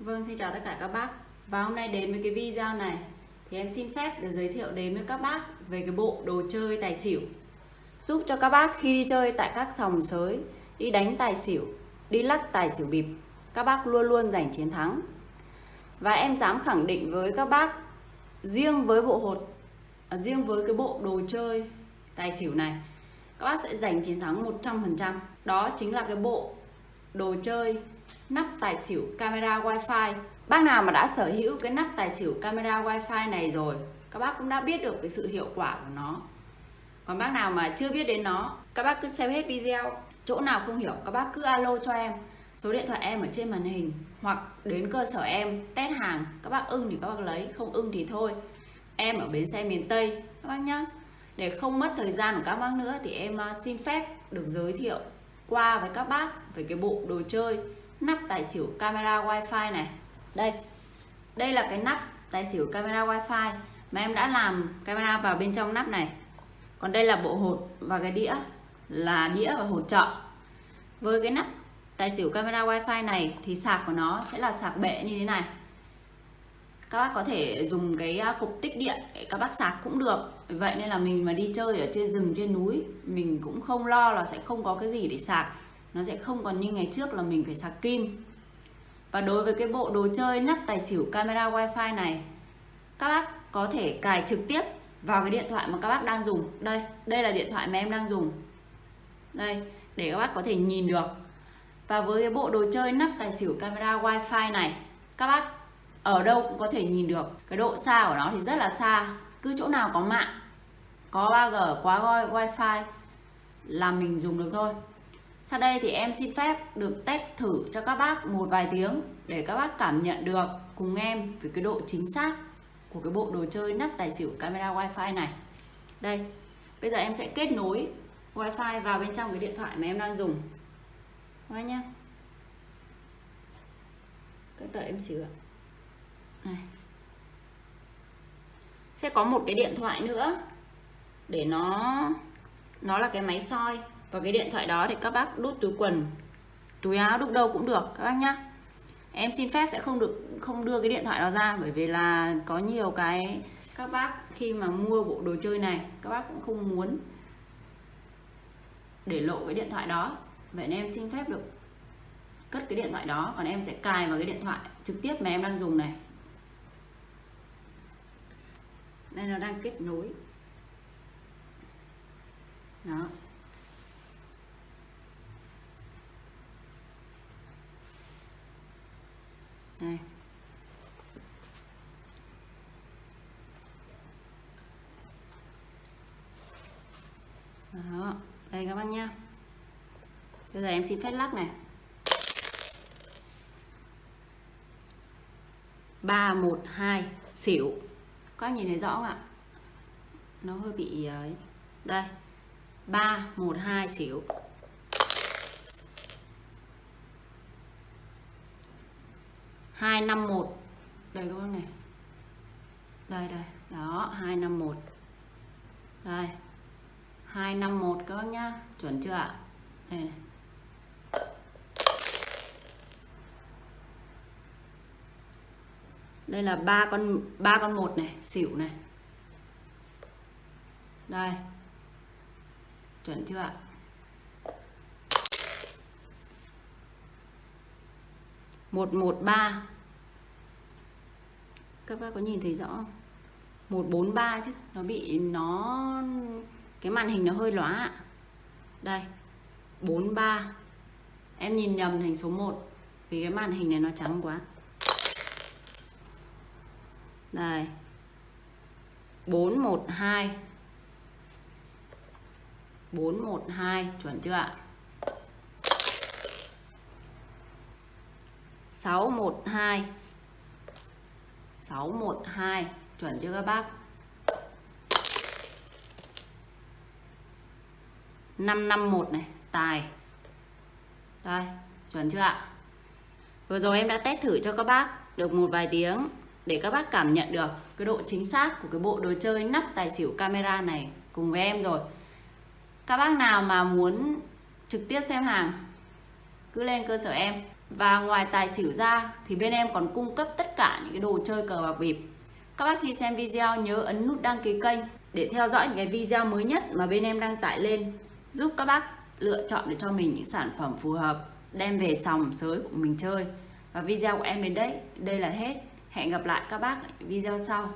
Vâng, xin chào tất cả các bác. Và hôm nay đến với cái video này Thì em xin phép được giới thiệu đến với các bác Về cái bộ đồ chơi tài xỉu. Giúp cho các bác khi đi chơi tại các sòng sới Đi đánh tài xỉu Đi lắc tài xỉu bịp Các bác luôn luôn giành chiến thắng. Và em dám khẳng định với các bác Riêng với bộ hột à, Riêng với cái bộ đồ chơi tài xỉu này Các bác sẽ giành chiến thắng 100% Đó chính là cái bộ đồ chơi nắp tài xỉu camera wifi. Bác nào mà đã sở hữu cái nắp tài xỉu camera wifi này rồi, Các bác cũng đã biết được cái sự hiệu quả của nó. Còn bác nào mà chưa biết đến nó, Các bác cứ xem hết video. Chỗ nào không hiểu, các bác cứ alo cho em. Số điện thoại em ở trên màn hình, Hoặc đến cơ sở em, test hàng, Các bác ưng thì các bác lấy, Không ưng thì thôi. Em ở bến xe miền Tây, Các bác nhá. Để không mất thời gian của các bác nữa Thì em à, xin phép được giới thiệu qua với các bác về cái bộ đồ chơi nắp tài xỉu camera wifi này. Đây đây là cái nắp tài xỉu camera wifi mà em đã làm camera vào bên trong nắp này. Còn đây là bộ hột và cái đĩa, là đĩa và hột trợ với cái nắp tài xỉu camera wifi này thì sạc của nó sẽ là sạc bệ như thế này. Các bác có thể dùng cái à, cục tích điện để các bác sạc cũng được. Vậy nên là mình mà đi chơi ở trên rừng, trên núi, mình cũng không lo là sẽ không có cái gì để sạc nó sẽ không còn như ngày trước là mình phải sạc kim. Và đối với cái bộ đồ chơi nắp tài xỉu camera wifi này, các bác có thể cài trực tiếp vào cái điện thoại mà các bác đang dùng. Đây đây là điện thoại mà em đang dùng. Đây, để các bác có thể nhìn được. Và với cái bộ đồ chơi nắp tài xỉu camera wifi này, các bác ở đâu cũng có thể nhìn được. Cái độ xa của nó thì rất là xa, cứ chỗ nào có mạng, có 3G quá wifi là mình dùng được thôi sau đây thì em xin phép được test thử cho các bác một vài tiếng để các bác cảm nhận được, cùng em, về cái độ chính xác của cái bộ đồ chơi nắp tài xỉu camera wifi này. Đây, bây giờ em sẽ kết nối wifi vào bên trong cái điện thoại mà em đang dùng. Các nhá. Các đợi em xíu ạ. Này. Sẽ có một cái điện thoại nữa để nó nó là cái máy soi và cái điện thoại đó thì các bác đút túi quần, túi áo đút đâu cũng được, các bác nhá. Em xin phép sẽ không được, không đưa cái điện thoại đó ra, bởi vì là có nhiều cái các bác khi mà mua bộ đồ chơi này, các bác cũng không muốn để lộ cái điện thoại đó. Vậy nên em xin phép được cất cái điện thoại đó, còn em sẽ cài vào cái điện thoại trực tiếp mà em đang dùng này. Đây nó đang kết nối. Đó. Đây đó, đây các bác nhá. Bây giờ em xin phép lắc này. Ba, một, hai, xỉu. Các nhìn thấy rõ không ạ? Nó hơi bị ờ, ấy. Đây. Ba, một, hai, xỉu. Hai năm một. Đây các bác này. Đây đây. Đó, hai năm một. Đây. hai năm một các bác nhá. Chuẩn chưa ạ? Đây này. Đây là ba con ba con một này, xỉu này. Đây. Chuẩn chưa ạ? Một một ba. Các bác có nhìn thấy rõ không? Một bốn ba chứ, nó bị, nó, cái màn hình nó hơi lóa ạ. Đây, bốn ba. Em nhìn nhầm thành số 1 vì cái màn hình này nó trắng quá. Đây 412 412 chuẩn chưa ạ? 612 612 chuẩn chưa các bác? 551 này, tài. Đây, chuẩn chưa ạ? Vừa rồi em đã test thử cho các bác được một vài tiếng để các bác cảm nhận được cái độ chính xác của cái bộ đồ chơi nắp tài xỉu camera này cùng với em rồi. Các bác nào mà muốn trực tiếp xem hàng, cứ lên cơ sở em. Và ngoài tài xỉu ra thì bên em còn cung cấp tất cả những cái đồ chơi cờ bạc bịp. Các bác khi xem video nhớ ấn nút đăng ký kênh để theo dõi những cái video mới nhất mà bên em đăng tải lên giúp các bác lựa chọn để cho mình những sản phẩm phù hợp đem về sòng sới của mình chơi. Và video của em đến đây, đây là hết. Hẹn gặp lại các bác ở video sau.